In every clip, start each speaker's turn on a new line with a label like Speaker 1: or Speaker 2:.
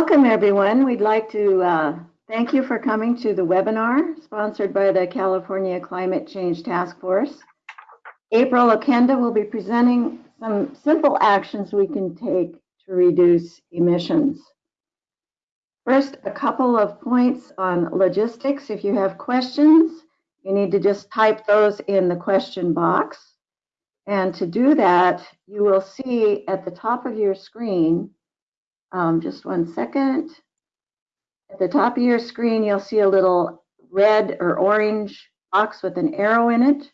Speaker 1: Welcome, everyone. We'd like to uh, thank you for coming to the webinar sponsored by the California Climate Change Task Force. April Okenda will be presenting some simple actions we can take to reduce emissions. First, a couple of points on logistics. If you have questions, you need to just type those in the question box. And to do that, you will see at the top of your screen um, just one second. At the top of your screen, you'll see a little red or orange box with an arrow in it.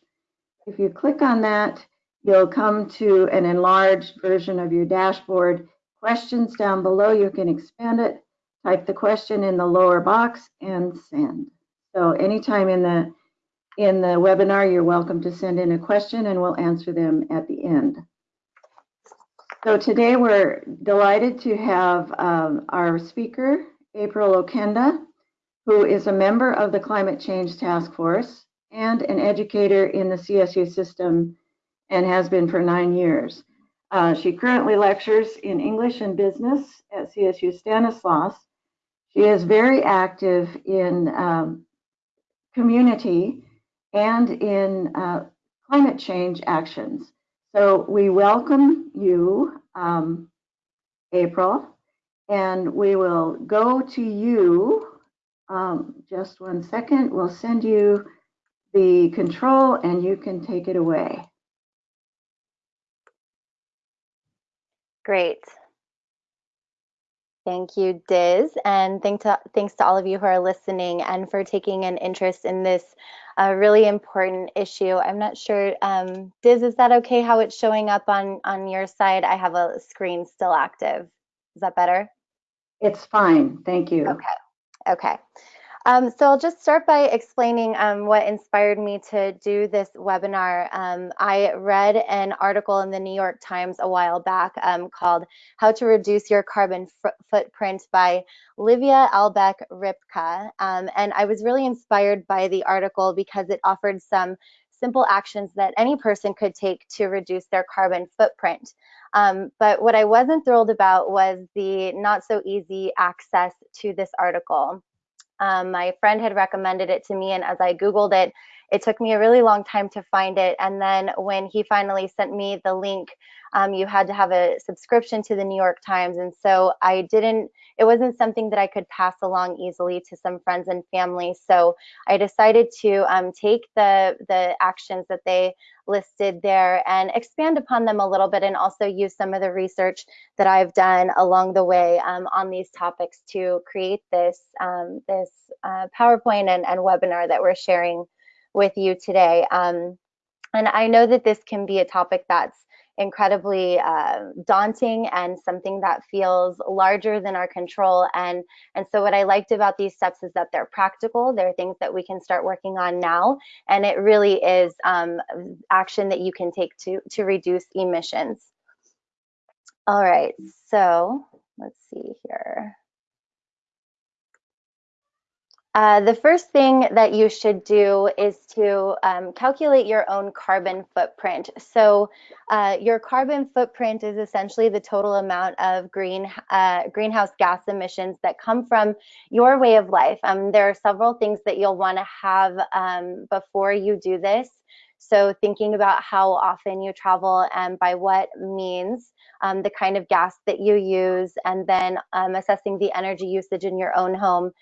Speaker 1: If you click on that, you'll come to an enlarged version of your dashboard. Questions down below, you can expand it, type the question in the lower box and send. So anytime in the in the webinar, you're welcome to send in a question and we'll answer them at the end. So today we're delighted to have um, our speaker, April Okenda, who is a member of the Climate Change Task Force and an educator in the CSU system and has been for nine years. Uh, she currently lectures in English and business at CSU Stanislaus. She is very active in um, community and in uh, climate change actions. So we welcome you, um, April, and we will go to you. Um, just one second. We'll send you the control and you can take it away.
Speaker 2: Great. Thank you, Diz, and thank to, thanks to all of you who are listening and for taking an interest in this uh, really important issue. I'm not sure, um, Diz, is that okay how it's showing up on, on your side? I have a screen still active. Is that better?
Speaker 1: It's fine, thank you.
Speaker 2: Okay, okay. Um, so I'll just start by explaining um, what inspired me to do this webinar. Um, I read an article in the New York Times a while back um, called How to Reduce Your Carbon Footprint by Livia Albeck Ripka. Um, and I was really inspired by the article because it offered some simple actions that any person could take to reduce their carbon footprint. Um, but what I wasn't thrilled about was the not so easy access to this article. Um, my friend had recommended it to me, and as I Googled it, it took me a really long time to find it. And then when he finally sent me the link, um, you had to have a subscription to the New York Times. And so I didn't, it wasn't something that I could pass along easily to some friends and family. So I decided to um, take the, the actions that they listed there and expand upon them a little bit and also use some of the research that I've done along the way um, on these topics to create this, um, this uh, PowerPoint and, and webinar that we're sharing with you today. Um, and I know that this can be a topic that's incredibly uh, daunting and something that feels larger than our control. And, and so what I liked about these steps is that they're practical. They're things that we can start working on now. And it really is um, action that you can take to, to reduce emissions. All right, so let's see here. Uh, the first thing that you should do is to um, calculate your own carbon footprint. So uh, your carbon footprint is essentially the total amount of green uh, greenhouse gas emissions that come from your way of life. Um, there are several things that you'll want to have um, before you do this. So thinking about how often you travel and by what means, um, the kind of gas that you use, and then um, assessing the energy usage in your own home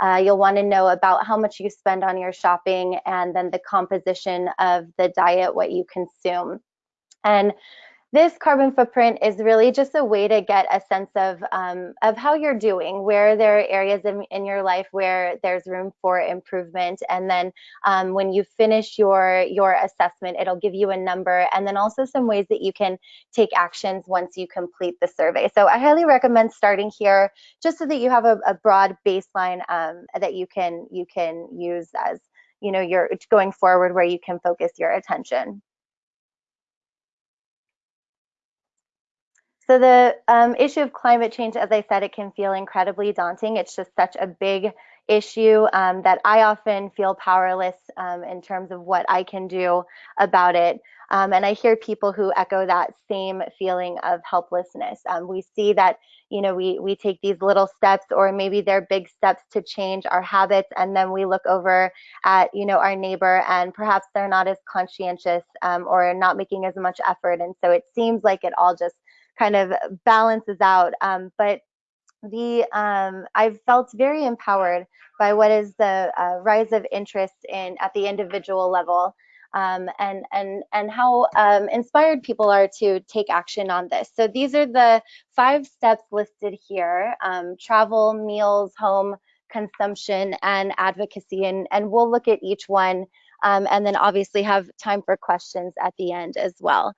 Speaker 2: uh, you'll want to know about how much you spend on your shopping and then the composition of the diet, what you consume. And this carbon footprint is really just a way to get a sense of um, of how you're doing, where there are areas in, in your life where there's room for improvement, and then um, when you finish your your assessment, it'll give you a number, and then also some ways that you can take actions once you complete the survey. So I highly recommend starting here, just so that you have a, a broad baseline um, that you can you can use as you know you're going forward, where you can focus your attention. So the um, issue of climate change, as I said, it can feel incredibly daunting. It's just such a big issue um, that I often feel powerless um, in terms of what I can do about it. Um, and I hear people who echo that same feeling of helplessness. Um, we see that, you know, we, we take these little steps or maybe they're big steps to change our habits. And then we look over at, you know, our neighbor and perhaps they're not as conscientious um, or not making as much effort. And so it seems like it all just kind of balances out. Um, but the um, I've felt very empowered by what is the uh, rise of interest in at the individual level um, and and and how um, inspired people are to take action on this. So these are the five steps listed here: um, travel, meals, home, consumption, and advocacy. And and we'll look at each one, um, and then obviously have time for questions at the end as well.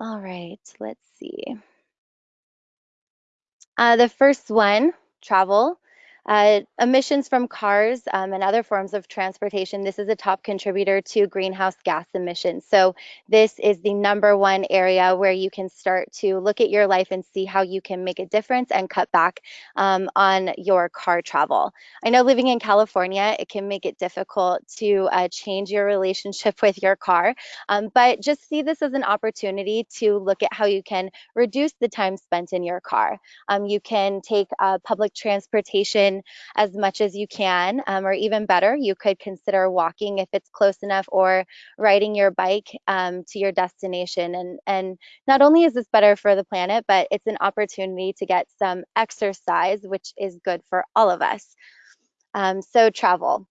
Speaker 2: All right, let's see. Uh, the first one, travel. Uh, emissions from cars um, and other forms of transportation, this is a top contributor to greenhouse gas emissions. So this is the number one area where you can start to look at your life and see how you can make a difference and cut back um, on your car travel. I know living in California, it can make it difficult to uh, change your relationship with your car, um, but just see this as an opportunity to look at how you can reduce the time spent in your car. Um, you can take uh, public transportation as much as you can, um, or even better, you could consider walking if it's close enough or riding your bike um, to your destination. And, and not only is this better for the planet, but it's an opportunity to get some exercise, which is good for all of us. Um, so travel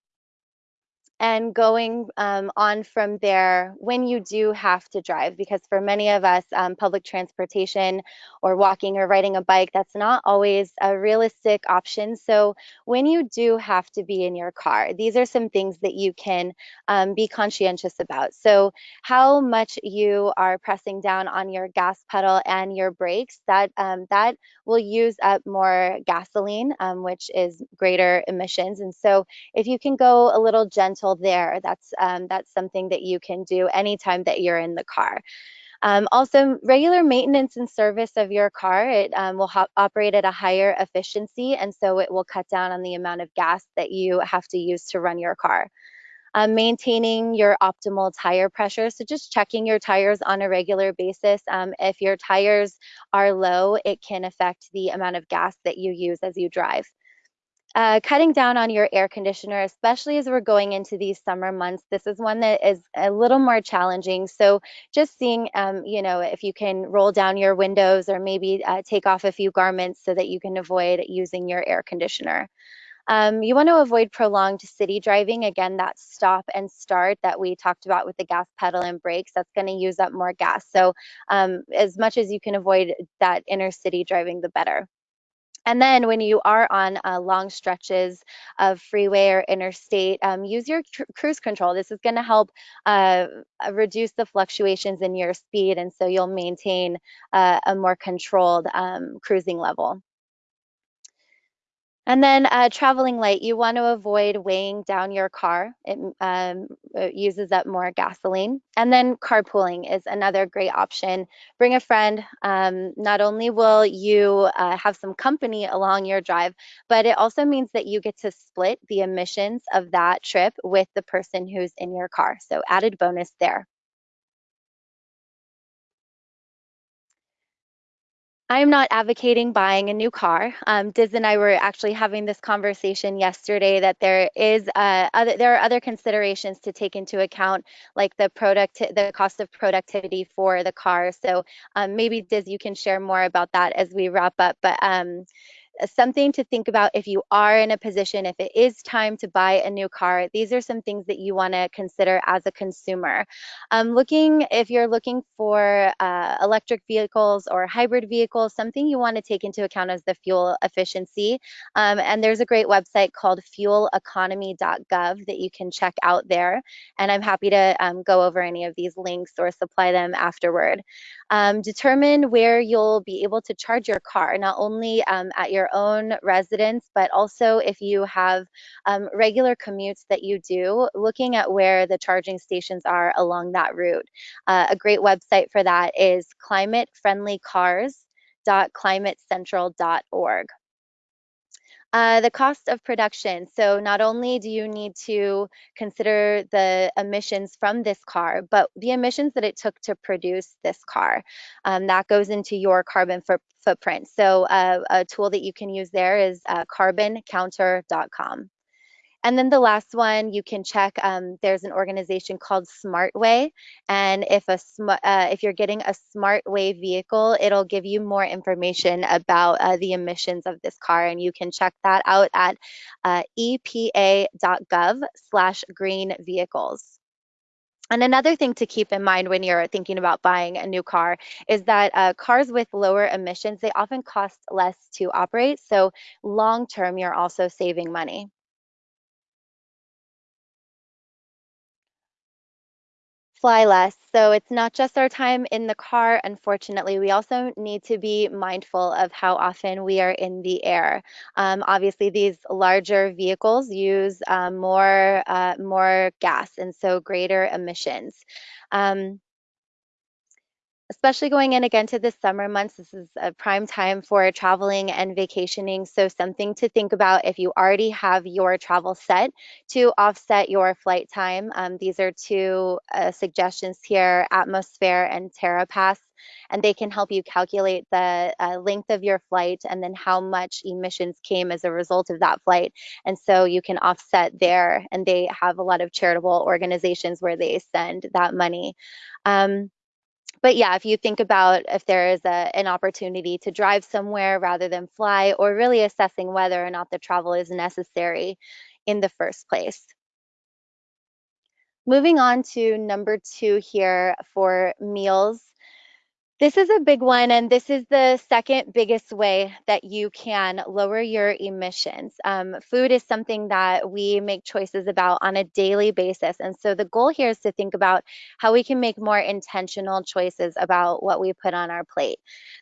Speaker 2: and going um, on from there when you do have to drive because for many of us um, public transportation or walking or riding a bike that's not always a realistic option. So when you do have to be in your car these are some things that you can um, be conscientious about. So how much you are pressing down on your gas pedal and your brakes that um, that will use up more gasoline um, which is greater emissions. And so if you can go a little gentle there. That's um, that's something that you can do anytime that you're in the car. Um, also, regular maintenance and service of your car, it um, will operate at a higher efficiency, and so it will cut down on the amount of gas that you have to use to run your car. Um, maintaining your optimal tire pressure, so just checking your tires on a regular basis. Um, if your tires are low, it can affect the amount of gas that you use as you drive. Uh, cutting down on your air conditioner, especially as we're going into these summer months, this is one that is a little more challenging. So just seeing, um, you know, if you can roll down your windows or maybe uh, take off a few garments so that you can avoid using your air conditioner. Um, you want to avoid prolonged city driving. Again, that stop and start that we talked about with the gas pedal and brakes, that's going to use up more gas. So um, as much as you can avoid that inner city driving, the better. And then when you are on uh, long stretches of freeway or interstate, um, use your cruise control. This is going to help uh, uh, reduce the fluctuations in your speed, and so you'll maintain uh, a more controlled um, cruising level. And then uh, traveling light, you want to avoid weighing down your car. It, um, it, uses up more gasoline. And then carpooling is another great option. Bring a friend. Um, not only will you uh, have some company along your drive, but it also means that you get to split the emissions of that trip with the person who's in your car. So added bonus there. I'm not advocating buying a new car. Um, Diz and I were actually having this conversation yesterday that there is uh, other, there are other considerations to take into account, like the product, the cost of productivity for the car. So um, maybe Diz, you can share more about that as we wrap up. But um, something to think about if you are in a position, if it is time to buy a new car, these are some things that you want to consider as a consumer. Um, looking, if you're looking for uh, electric vehicles or hybrid vehicles, something you want to take into account is the fuel efficiency. Um, and there's a great website called fueleconomy.gov that you can check out there. And I'm happy to um, go over any of these links or supply them afterward. Um, determine where you'll be able to charge your car, not only um, at your own residence, but also if you have um, regular commutes that you do, looking at where the charging stations are along that route. Uh, a great website for that is climatefriendlycars.climatecentral.org. Uh, the cost of production. So not only do you need to consider the emissions from this car, but the emissions that it took to produce this car. Um, that goes into your carbon foot footprint. So uh, a tool that you can use there is uh, carboncounter.com. And then the last one, you can check. Um, there's an organization called SmartWay, and if a uh, if you're getting a SmartWay vehicle, it'll give you more information about uh, the emissions of this car, and you can check that out at uh, epa.gov/green vehicles. And another thing to keep in mind when you're thinking about buying a new car is that uh, cars with lower emissions, they often cost less to operate. So long term, you're also saving money. Fly less. So it's not just our time in the car, unfortunately. We also need to be mindful of how often we are in the air. Um, obviously, these larger vehicles use uh, more, uh, more gas and so greater emissions. Um, especially going in again to the summer months, this is a prime time for traveling and vacationing. So something to think about if you already have your travel set to offset your flight time. Um, these are two uh, suggestions here, Atmosfair and TerraPass and they can help you calculate the uh, length of your flight and then how much emissions came as a result of that flight. And so you can offset there, and they have a lot of charitable organizations where they send that money. Um, but yeah, if you think about if there is a, an opportunity to drive somewhere rather than fly, or really assessing whether or not the travel is necessary in the first place. Moving on to number two here for meals. This is a big one, and this is the second biggest way that you can lower your emissions. Um, food is something that we make choices about on a daily basis. And so the goal here is to think about how we can make more intentional choices about what we put on our plate.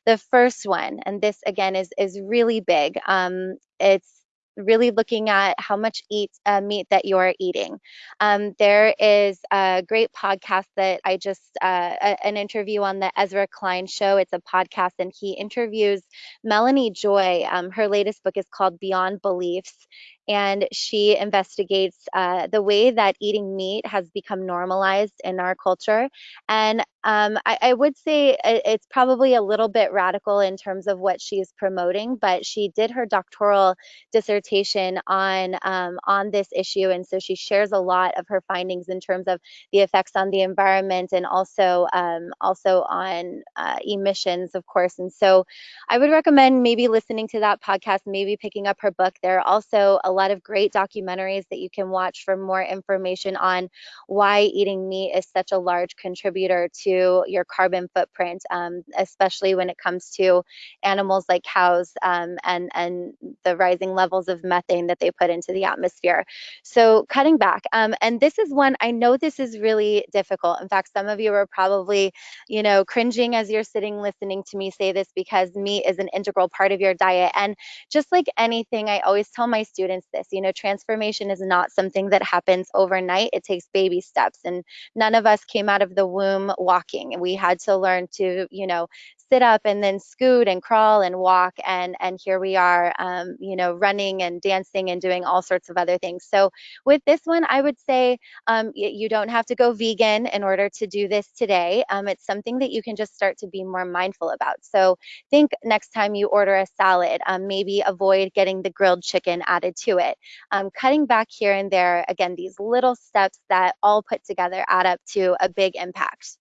Speaker 2: The first one, and this again is, is really big, um, it's really looking at how much eat, uh, meat that you're eating. Um, there is a great podcast that I just, uh, a, an interview on the Ezra Klein show. It's a podcast and he interviews Melanie Joy. Um, her latest book is called Beyond Beliefs and she investigates uh, the way that eating meat has become normalized in our culture. And um, I, I, would say it's probably a little bit radical in terms of what she's promoting, but she did her doctoral dissertation on um, on this issue, and so she shares a lot of her findings in terms of the effects on the environment and also um, also on uh, emissions, of course. And so I would recommend maybe listening to that podcast, maybe picking up her book. There are also a lot of great documentaries that you can watch for more information on why eating meat is such a large contributor to your carbon footprint, um, especially when it comes to animals like cows um, and, and the rising levels of methane that they put into the atmosphere. So cutting back, um, and this is one, I know this is really difficult. In fact, some of you are probably, you know, cringing as you're sitting listening to me say this because meat is an integral part of your diet. And just like anything, I always tell my students this. You know, transformation is not something that happens overnight. It takes baby steps. And none of us came out of the womb walking. We had to learn to, you know, sit up and then scoot and crawl and walk and and here we are um, you know running and dancing and doing all sorts of other things. So with this one i would say um, you don't have to go vegan in order to do this today. Um, it's something that you can just start to be more mindful about. So think next time you order a salad um, maybe avoid getting the grilled chicken added to it. Um, cutting back here and there again these little steps that all put together add up to a big impact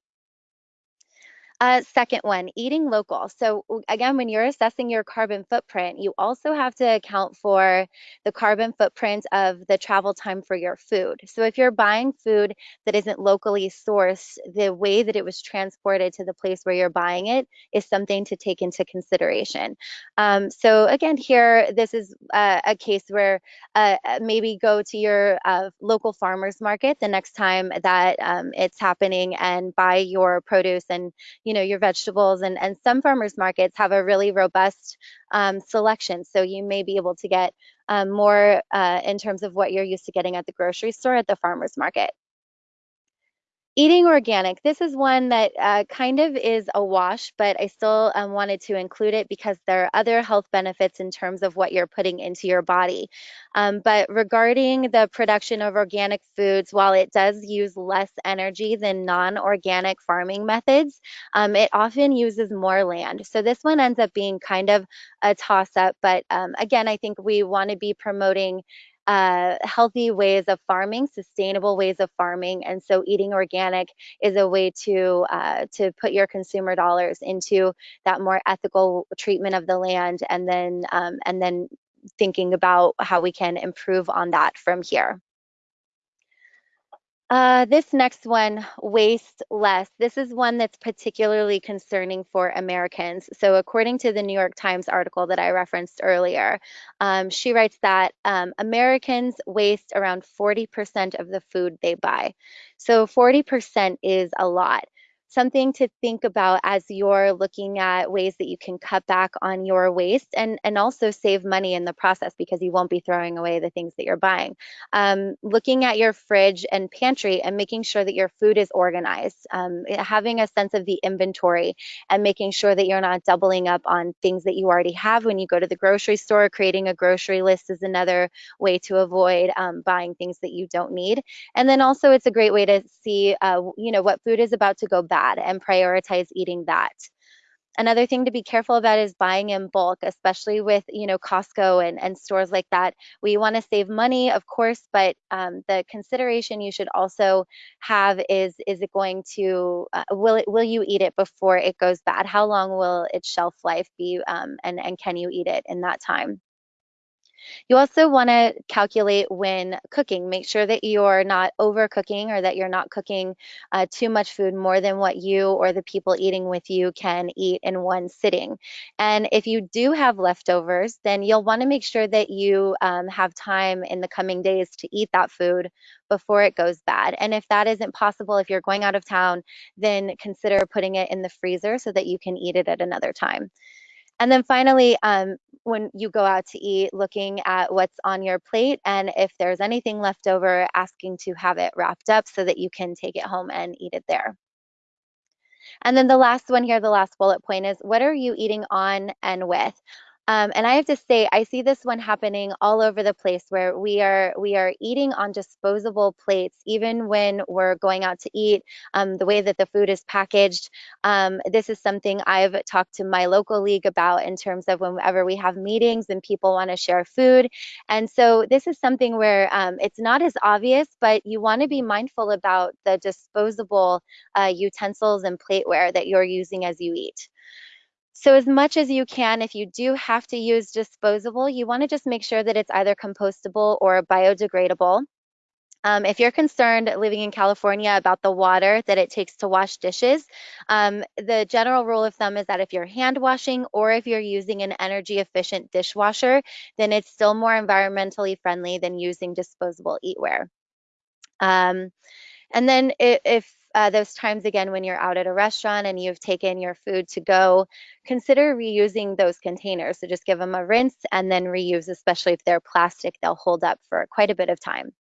Speaker 2: uh, second one, eating local. So again, when you're assessing your carbon footprint, you also have to account for the carbon footprint of the travel time for your food. So if you're buying food that isn't locally sourced, the way that it was transported to the place where you're buying it is something to take into consideration. Um, so again, here, this is uh, a case where uh, uh, maybe go to your uh, local farmer's market the next time that um, it's happening and buy your produce and you know your vegetables and and some farmers markets have a really robust um, selection. So you may be able to get um, more uh, in terms of what you're used to getting at the grocery store at the farmers market Eating organic. This is one that uh, kind of is a wash, but I still um, wanted to include it because there are other health benefits in terms of what you're putting into your body. Um, but regarding the production of organic foods, while it does use less energy than non organic farming methods, um, it often uses more land. So this one ends up being kind of a toss up. But um, again, I think we want to be promoting uh, healthy ways of farming, sustainable ways of farming, and so eating organic is a way to uh, to put your consumer dollars into that more ethical treatment of the land, and then um, and then thinking about how we can improve on that from here. Uh, this next one, waste less. This is one that's particularly concerning for Americans. So, according to the New York Times article that I referenced earlier, um, she writes that um, Americans waste around 40% of the food they buy. So, 40% is a lot something to think about as you're looking at ways that you can cut back on your waste and, and also save money in the process because you won't be throwing away the things that you're buying. Um, looking at your fridge and pantry and making sure that your food is organized, um, having a sense of the inventory and making sure that you're not doubling up on things that you already have when you go to the grocery store. Creating a grocery list is another way to avoid um, buying things that you don't need. And then also it's a great way to see, uh, you know, what food is about to go bad bad and prioritize eating that. Another thing to be careful about is buying in bulk, especially with you know Costco and, and stores like that. We want to save money, of course, but um, the consideration you should also have is is it going to uh, will it will you eat it before it goes bad? How long will its shelf life be, um, and and can you eat it in that time? You also want to calculate when cooking. Make sure that you're not overcooking or that you're not cooking uh, too much food more than what you or the people eating with you can eat in one sitting. And if you do have leftovers, then you'll want to make sure that you um, have time in the coming days to eat that food before it goes bad. And if that isn't possible, if you're going out of town, then consider putting it in the freezer so that you can eat it at another time. And then finally, um, when you go out to eat, looking at what's on your plate and if there's anything left over, asking to have it wrapped up so that you can take it home and eat it there. And then the last one here, the last bullet point is what are you eating on and with? Um, and I have to say, I see this one happening all over the place where we are we are eating on disposable plates, even when we're going out to eat. Um, the way that the food is packaged, um, this is something I've talked to my local league about in terms of whenever we have meetings and people want to share food. And so this is something where um, it's not as obvious, but you want to be mindful about the disposable uh, utensils and plateware that you're using as you eat. So as much as you can, if you do have to use disposable, you want to just make sure that it's either compostable or biodegradable. Um, if you're concerned living in California about the water that it takes to wash dishes, um, the general rule of thumb is that if you're hand washing or if you're using an energy efficient dishwasher, then it's still more environmentally friendly than using disposable eatware. Um, and then if uh, those times again when you're out at a restaurant and you've taken your food to go, consider reusing those containers. So just give them a rinse and then reuse, especially if they're plastic, they'll hold up for quite a bit of time.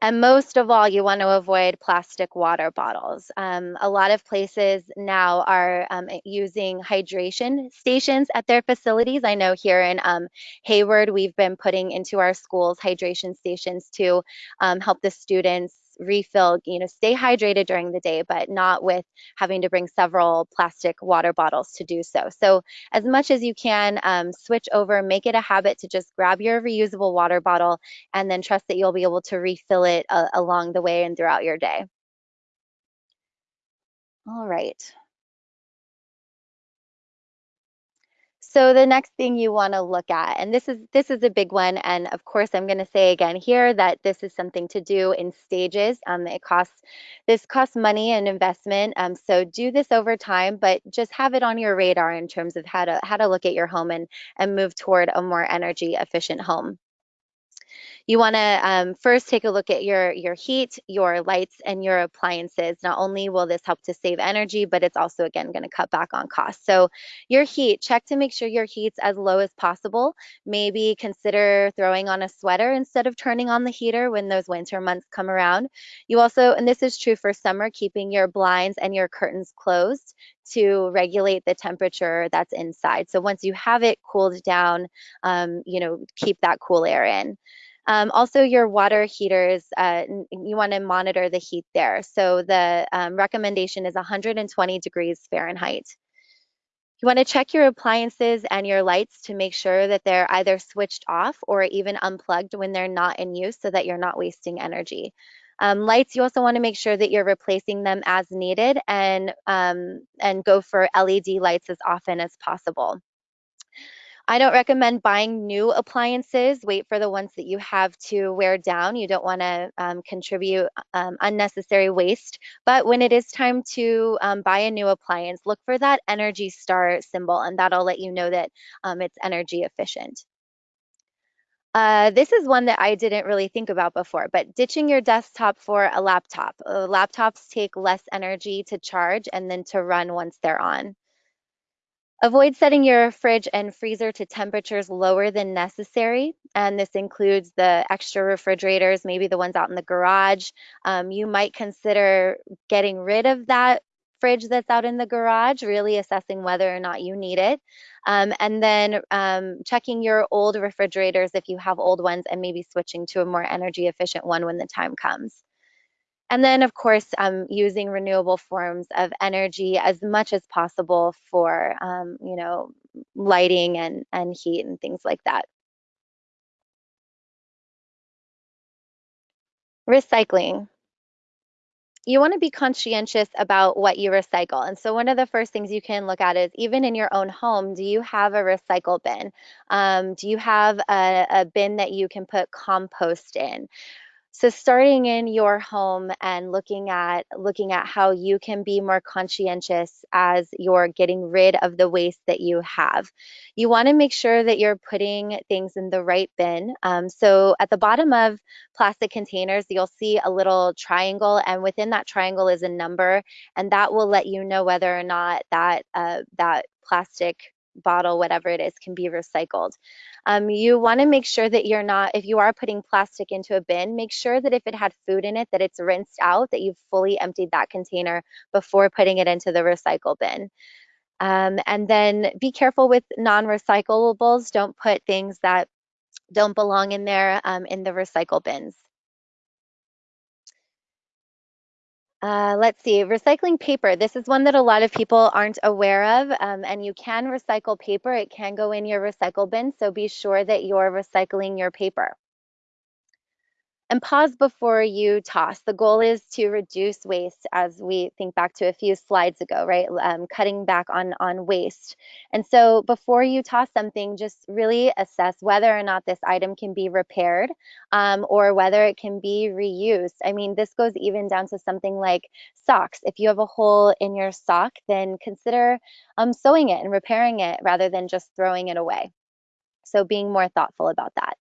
Speaker 2: And most of all, you want to avoid plastic water bottles. Um, a lot of places now are um, using hydration stations at their facilities. I know here in um, Hayward, we've been putting into our schools hydration stations to um, help the students refill, you know, stay hydrated during the day, but not with having to bring several plastic water bottles to do so. So as much as you can, um, switch over, make it a habit to just grab your reusable water bottle and then trust that you'll be able to refill it uh, along the way and throughout your day. All right. So the next thing you want to look at, and this is this is a big one, and of course I'm going to say again here that this is something to do in stages. Um, it costs this costs money and investment. Um, so do this over time, but just have it on your radar in terms of how to how to look at your home and and move toward a more energy efficient home. You want to um, first take a look at your, your heat, your lights, and your appliances. Not only will this help to save energy, but it's also, again, going to cut back on costs. So your heat, check to make sure your heat's as low as possible. Maybe consider throwing on a sweater instead of turning on the heater when those winter months come around. You also, and this is true for summer, keeping your blinds and your curtains closed to regulate the temperature that's inside. So once you have it cooled down, um, you know, keep that cool air in. Um, also, your water heaters, uh, you want to monitor the heat there. So the um, recommendation is 120 degrees Fahrenheit. You want to check your appliances and your lights to make sure that they're either switched off or even unplugged when they're not in use so that you're not wasting energy. Um, lights, you also want to make sure that you're replacing them as needed and, um, and go for LED lights as often as possible. I don't recommend buying new appliances. Wait for the ones that you have to wear down. You don't want to um, contribute um, unnecessary waste. But when it is time to um, buy a new appliance, look for that Energy Star symbol, and that'll let you know that um, it's energy efficient. Uh, this is one that I didn't really think about before, but ditching your desktop for a laptop. Uh, laptops take less energy to charge and then to run once they're on. Avoid setting your fridge and freezer to temperatures lower than necessary. And this includes the extra refrigerators, maybe the ones out in the garage. Um, you might consider getting rid of that fridge that's out in the garage, really assessing whether or not you need it. Um, and then um, checking your old refrigerators if you have old ones and maybe switching to a more energy efficient one when the time comes. And then, of course, um, using renewable forms of energy as much as possible for, um, you know, lighting and, and heat and things like that. Recycling. You want to be conscientious about what you recycle. And so one of the first things you can look at is even in your own home, do you have a recycle bin? Um, do you have a, a bin that you can put compost in? So starting in your home and looking at looking at how you can be more conscientious as you're getting rid of the waste that you have. You want to make sure that you're putting things in the right bin. Um, so at the bottom of plastic containers, you'll see a little triangle and within that triangle is a number and that will let you know whether or not that uh, that plastic bottle, whatever it is, can be recycled. Um, you want to make sure that you're not, if you are putting plastic into a bin, make sure that if it had food in it, that it's rinsed out, that you've fully emptied that container before putting it into the recycle bin. Um, and then be careful with non-recyclables. Don't put things that don't belong in there um, in the recycle bins. Uh, let's see, recycling paper. This is one that a lot of people aren't aware of, um, and you can recycle paper. It can go in your recycle bin, so be sure that you're recycling your paper and pause before you toss. The goal is to reduce waste as we think back to a few slides ago, right? Um, cutting back on, on waste. And so before you toss something, just really assess whether or not this item can be repaired um, or whether it can be reused. I mean, this goes even down to something like socks. If you have a hole in your sock, then consider um, sewing it and repairing it rather than just throwing it away. So being more thoughtful about that.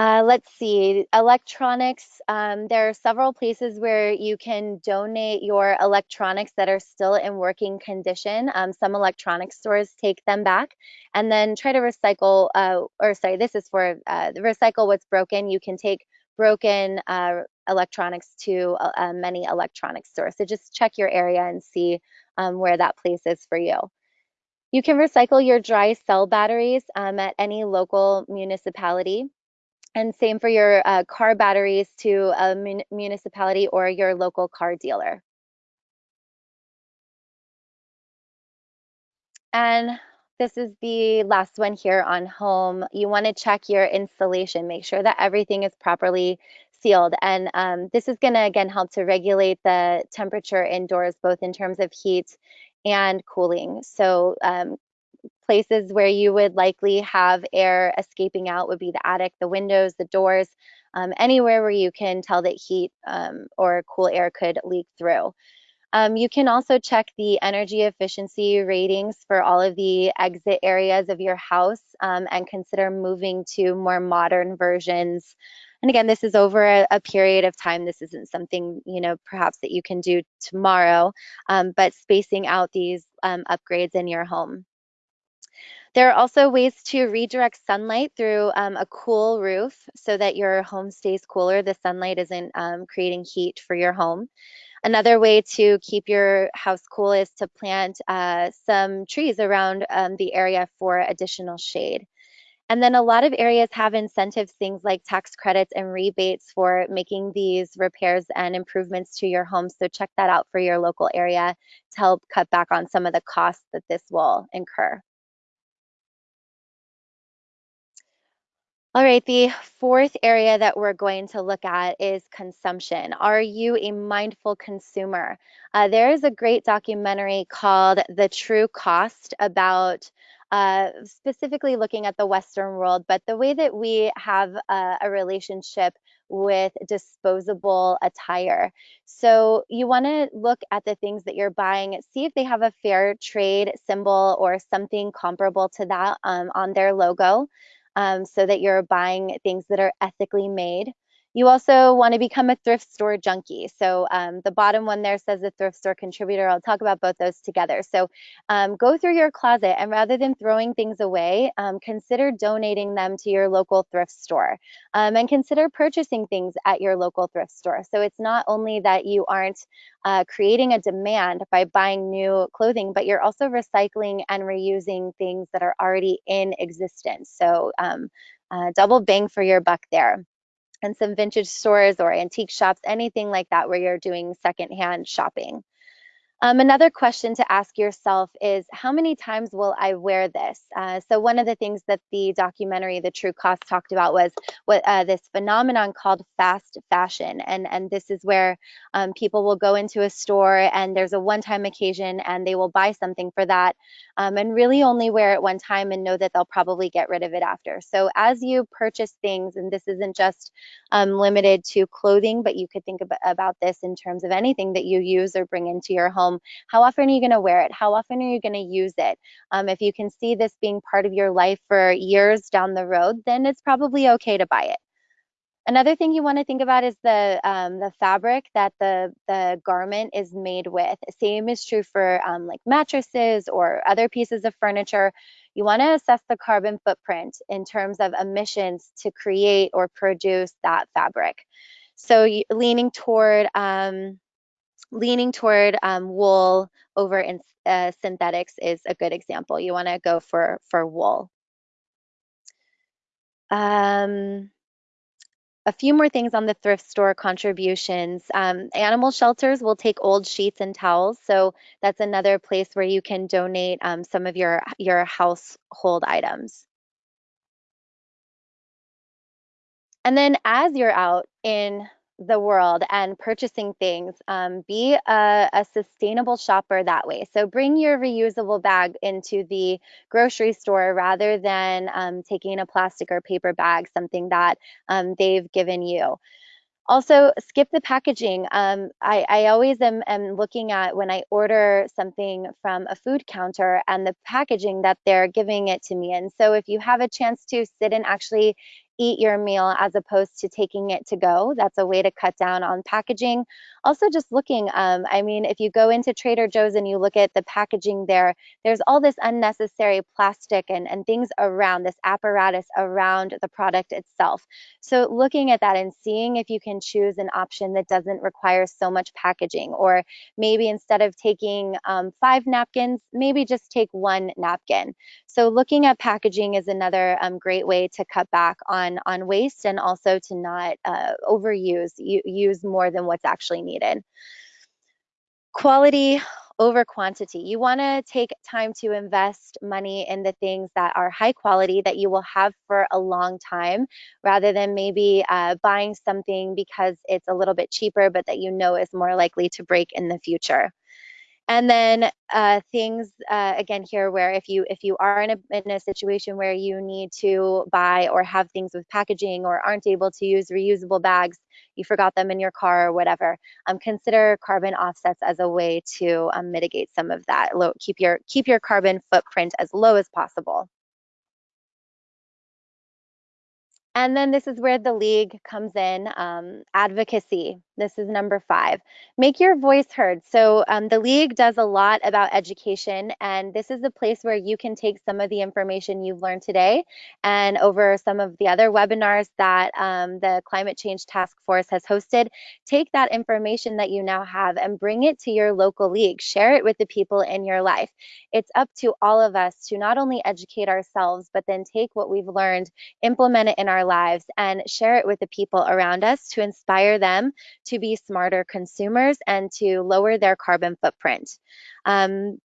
Speaker 2: Uh, let's see, electronics. Um, there are several places where you can donate your electronics that are still in working condition. Um, some electronic stores take them back and then try to recycle, uh, or sorry, this is for uh, recycle what's broken. You can take broken uh, electronics to uh, many electronic stores. So just check your area and see um, where that place is for you. You can recycle your dry cell batteries um, at any local municipality. And same for your uh, car batteries to a mun municipality or your local car dealer. And this is the last one here on home. You want to check your installation, make sure that everything is properly sealed. And um, this is going to, again, help to regulate the temperature indoors, both in terms of heat and cooling. So um, places where you would likely have air escaping out would be the attic, the windows, the doors, um, anywhere where you can tell that heat um, or cool air could leak through. Um, you can also check the energy efficiency ratings for all of the exit areas of your house um, and consider moving to more modern versions. And again, this is over a, a, period of time. This isn't something, you know, perhaps that you can do tomorrow, um, but spacing out these um, upgrades in your home. There are also ways to redirect sunlight through um, a cool roof so that your home stays cooler. The sunlight isn't um, creating heat for your home. Another way to keep your house cool is to plant uh, some trees around um, the area for additional shade. And then a lot of areas have incentives, things like tax credits and rebates for making these repairs and improvements to your home. So check that out for your local area to help cut back on some of the costs that this will incur. All right, the fourth area that we're going to look at is consumption. Are you a mindful consumer? Uh, there is a great documentary called The True Cost about uh, specifically looking at the Western world, but the way that we have a, a relationship with disposable attire. So you want to look at the things that you're buying, see if they have a fair trade symbol or something comparable to that um, on their logo um, so that you're buying things that are ethically made. You also want to become a thrift store junkie. So um, the bottom one there says the thrift store contributor. I'll talk about both those together. So um, go through your closet and rather than throwing things away, um, consider donating them to your local thrift store um, and consider purchasing things at your local thrift store. So it's not only that you aren't uh, creating a demand by buying new clothing, but you're also recycling and reusing things that are already in existence. So um, uh, double bang for your buck there and some vintage stores or antique shops, anything like that where you're doing secondhand shopping. Um, another question to ask yourself is how many times will I wear this? Uh, so one of the things that the documentary The True Cost talked about was what uh, this phenomenon called fast fashion. And, and this is where um, people will go into a store and there's a one-time occasion and they will buy something for that um, and really only wear it one time and know that they'll probably get rid of it after. So as you purchase things, and this isn't just um, limited to clothing, but you could think about this in terms of anything that you use or bring into your home How often are you going to wear it? How often are you going to use it? Um, if you can see this being part of your life for years down the road, then it's probably okay to buy it. Another thing you want to think about is the um, the fabric that the the garment is made with. Same is true for um, like mattresses or other pieces of furniture. You want to assess the carbon footprint in terms of emissions to create or produce that fabric. So leaning toward um, leaning toward um, wool over in, uh, synthetics is a good example. You want to go for, for wool. Um, a few more things on the thrift store contributions. Um, animal shelters will take old sheets and towels, so that's another place where you can donate um, some of your, your household items. And then as you're out in the world and purchasing things, um, be a, a, sustainable shopper that way. So bring your reusable bag into the grocery store rather than um, taking a plastic or paper bag, something that um, they've given you. Also, skip the packaging. Um, I, I, always am, am, looking at when I order something from a food counter and the packaging that they're giving it to me. And so if you have a chance to sit and actually eat your meal as opposed to taking it to go. That's a way to cut down on packaging. Also just looking, um, I mean, if you go into Trader Joe's and you look at the packaging there, there's all this unnecessary plastic and, and things around this apparatus around the product itself. So looking at that and seeing if you can choose an option that doesn't require so much packaging, or maybe instead of taking um, five napkins, maybe just take one napkin. So looking at packaging is another um, great way to cut back on, on waste and also to not uh, overuse, use more than what's actually needed. Quality over quantity. You want to take time to invest money in the things that are high quality that you will have for a long time rather than maybe uh, buying something because it's a little bit cheaper but that you know is more likely to break in the future. And then uh, things uh, again here where if you if you are in a, in a situation where you need to buy or have things with packaging or aren't able to use reusable bags, you forgot them in your car or whatever, um, consider carbon offsets as a way to um, mitigate some of that. Low, keep your keep your carbon footprint as low as possible. And then this is where the league comes in, um, advocacy. This is number five. Make your voice heard. So um, the league does a lot about education, and this is a place where you can take some of the information you've learned today and over some of the other webinars that um, the Climate Change Task Force has hosted. Take that information that you now have and bring it to your local league. Share it with the people in your life. It's up to all of us to not only educate ourselves, but then take what we've learned, implement it in our lives, and share it with the people around us to inspire them to be smarter consumers and to lower their carbon footprint. Um,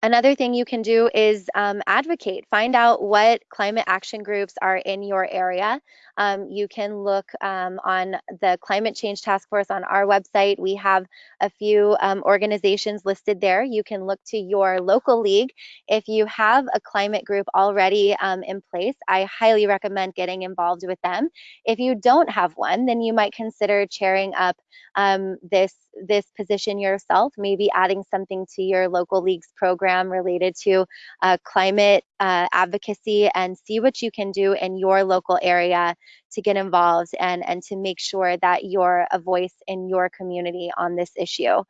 Speaker 2: Another thing you can do is um, advocate. Find out what climate action groups are in your area. Um, you can look um, on the Climate Change Task Force on our website. We have a few um, organizations listed there. You can look to your local league. If you have a climate group already um, in place, I highly recommend getting involved with them. If you don't have one, then you might consider chairing up um, this this position yourself, maybe adding something to your local league's program related to uh, climate uh, advocacy and see what you can do in your local area to get involved and, and to make sure that you're a voice in your community on this issue.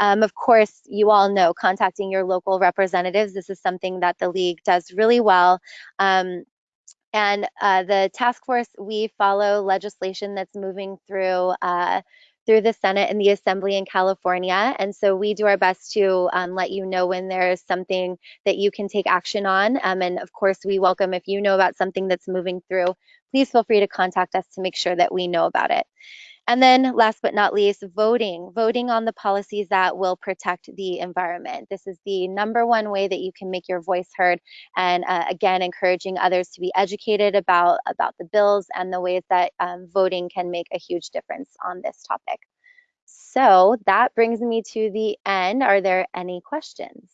Speaker 2: Um, of course, you all know contacting your local representatives. This is something that the league does really well. Um, and uh, the task force, we follow legislation that's moving through uh, through the Senate and the Assembly in California. And so we do our best to um, let you know when there's something that you can take action on. Um, and of course, we welcome if you know about something that's moving through, please feel free to contact us to make sure that we know about it. And then last but not least, voting. Voting on the policies that will protect the environment. This is the number one way that you can make your voice heard. And uh, again, encouraging others to be educated about, about the bills and the ways that um, voting can make a huge difference on this topic. So that brings me to the end. Are there any questions?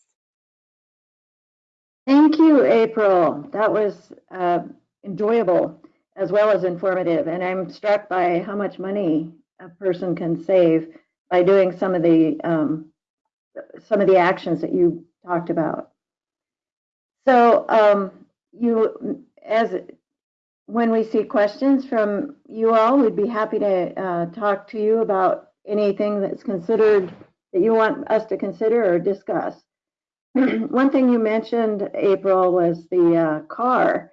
Speaker 1: Thank you, April. That was uh, enjoyable as well as informative. And I'm struck by how much money a person can save by doing some of the um, some of the actions that you talked about. So um, you, as when we see questions from you all, we'd be happy to uh, talk to you about anything that's considered that you want us to consider or discuss. One thing you mentioned, April, was the uh, car.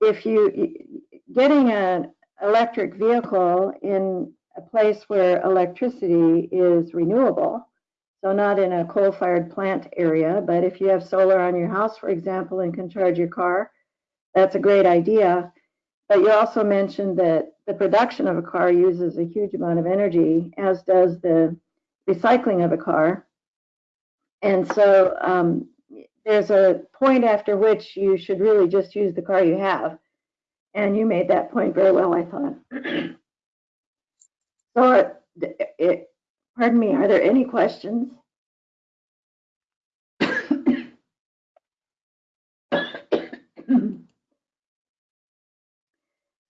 Speaker 1: If you getting an electric vehicle in a place where electricity is renewable, so not in a coal-fired plant area, but if you have solar on your house, for example, and can charge your car, that's a great idea. But you also mentioned that the production of a car uses a huge amount of energy, as does the recycling of a car. And so um, there's a point after which you should really just use the car you have. And you made that point very well, I thought. so, it, it, pardon me, are there any questions? so,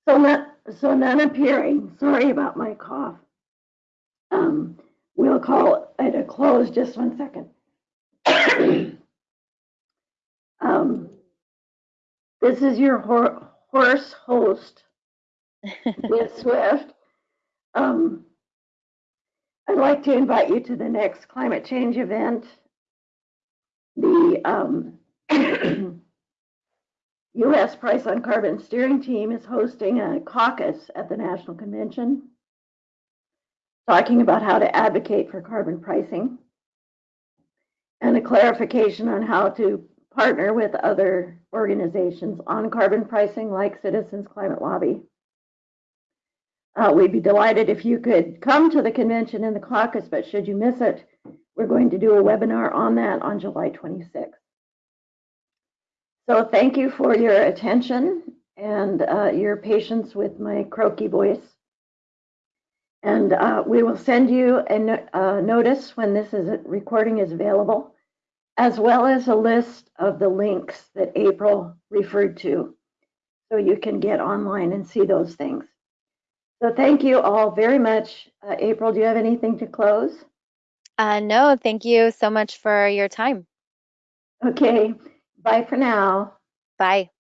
Speaker 1: not, so none appearing. Sorry about my cough. Um, we'll call it a close. Just one second. um, this is your horse host with Swift. Um, I'd like to invite you to the next climate change event. The um, U.S. Price on Carbon Steering Team is hosting a caucus at the National Convention talking about how to advocate for carbon pricing and a clarification on how to partner with other organizations on carbon pricing like Citizens Climate Lobby. Uh, we'd be delighted if you could come to the convention in the caucus, but should you miss it, we're going to do a webinar on that on July 26th. So thank you for your attention and uh, your patience with my croaky voice. And uh, we will send you a no- a notice when this is, recording is available, as well as a list of the links that April referred to. So you can get online and see those things. So thank you all very much. Uh, April, do you have anything to close?
Speaker 2: Uh, no, thank you so much for your time.
Speaker 1: Okay, bye for now.
Speaker 2: Bye.